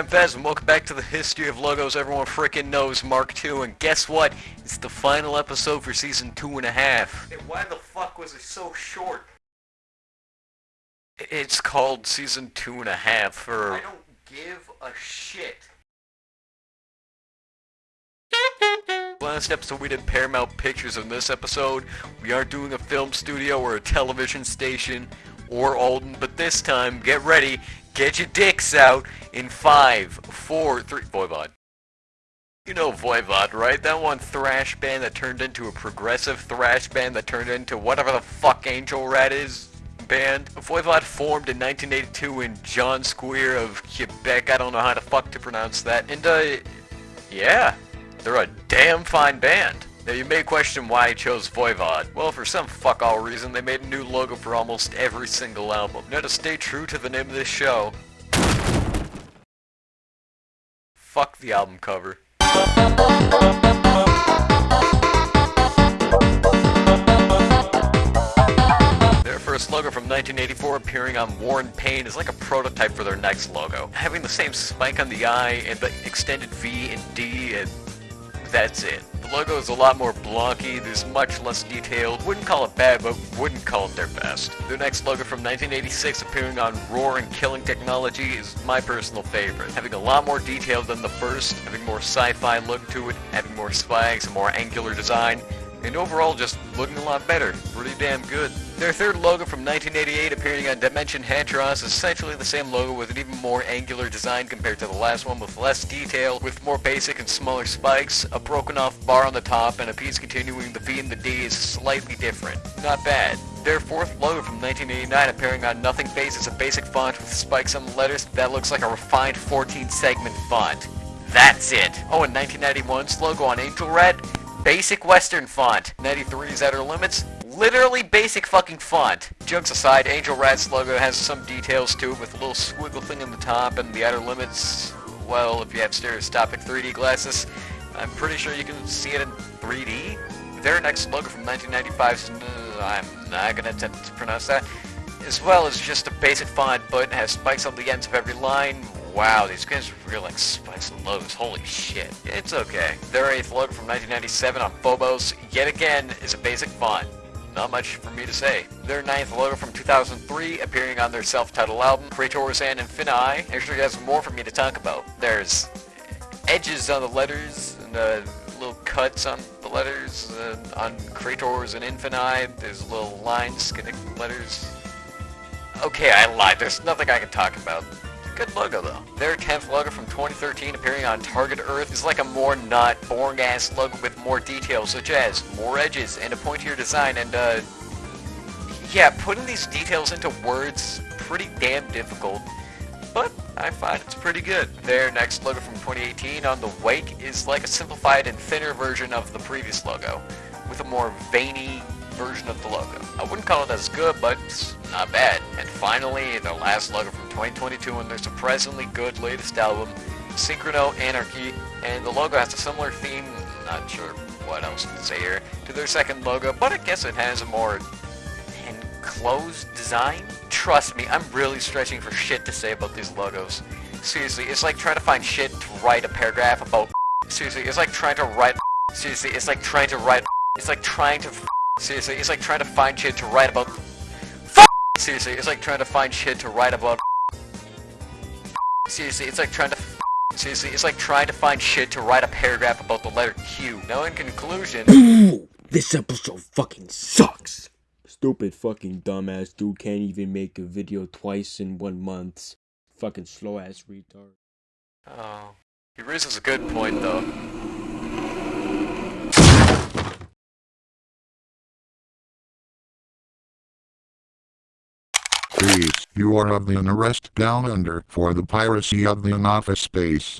I'm and welcome back to the history of logos everyone frickin' knows, Mark II, and guess what? It's the final episode for season two and a half. Hey, why the fuck was it so short? It's called season two and a half for... I don't give a shit. Last episode we did Paramount Pictures. In this episode, we aren't doing a film studio or a television station or Alden, but this time, get ready, get your dicks out in five, four, three, Voivod. You know Voivod, right? That one thrash band that turned into a progressive thrash band that turned into whatever the fuck Angel Rat is band. Voivod formed in 1982 in Jonquière of Quebec. I don't know how the fuck to pronounce that. And, uh, yeah, they're a damn fine band. Now you may question why I chose Voivod. Well, for some fuck all reason, they made a new logo for almost every single album. Now to stay true to the name of this show, fuck the album cover. Their first logo from 1984 appearing on War and Pain is like a prototype for their next logo. Having the same spike on the eye and the extended V and D and that's it. The logo is a lot more blocky, there's much less detailed. Wouldn't call it bad, but wouldn't call it their best. Their next logo from 1986 appearing on Roar and Killing Technology is my personal favorite. Having a lot more detail than the first, having more sci-fi look to it, having more spikes, a more angular design, and overall just looking a lot better. Pretty damn good. Their third logo from 1988 appearing on Dimension Hatröss is essentially the same logo with an even more angular design compared to the last one with less detail, with more basic and smaller spikes, a broken off bar on the top, and a piece continuing the V and the D is slightly different. Not bad. Their fourth logo from 1989 appearing on Nothingface is a basic font with spikes on the letters that looks like a refined 14 segment font. That's it. Oh, and 1991's logo on Angel Rat basic western font. 93's Outer Limits, literally basic fucking font. Jokes aside, Angel Rat's logo has some details to it with a little squiggle thing in the top and the Outer Limits, well, if you have stereoscopic 3D glasses, I'm pretty sure you can see it in 3D. Their next logo from 1995 uh, I'm not gonna attempt to pronounce that, as well as just a basic font, but it has spikes on the ends of every line, Wow, these guys are real like spikes and. Holy shit. It's okay. Their 8th logo from 1997 on Phobos, yet again, is a basic font. Not much for me to say. Their ninth logo from 2003, appearing on their self-titled album, Katorz and Infini, actually has more for me to talk about. There's edges on the letters, and uh, little cuts on the letters, uh, on Katorz and Infini, there's little lines connecting letters. Okay, I lied, there's nothing I can talk about. Good logo though. Their 10th logo from 2013 appearing on Target Earth is like a more not boring ass logo with more details such as more edges and a pointier design and uh yeah, putting these details into words pretty damn difficult. But I find it's pretty good. Their next logo from 2018 on the Wake is like a simplified and thinner version of the previous logo, with a more veiny version of the logo. I wouldn't call it as good, but it's not bad. And finally, the last logo 2022 and their surprisingly good latest album, Synchro Anarchy, and the logo has a similar theme, not sure what else to say here, to their second logo, but I guess it has a more enclosed design. Trust me, I'm really stretching for shit to say about these logos. Seriously, it's like trying to find shit to write a paragraph about Seriously, it's like trying to write Seriously, it's like trying to write It's like trying to Seriously, it's like trying to find shit to write about. Seriously, it's like trying to find shit to write about. Seriously, it's like trying to. Seriously, it's like trying to find shit to write a paragraph about the letter Q. Now, in conclusion. this episode fucking sucks. Stupid fucking dumbass dude can't even make a video twice in one month. Fucking slow ass retard. Oh. He raises a good point, though. You are of the arrest down under for the piracy of the office space.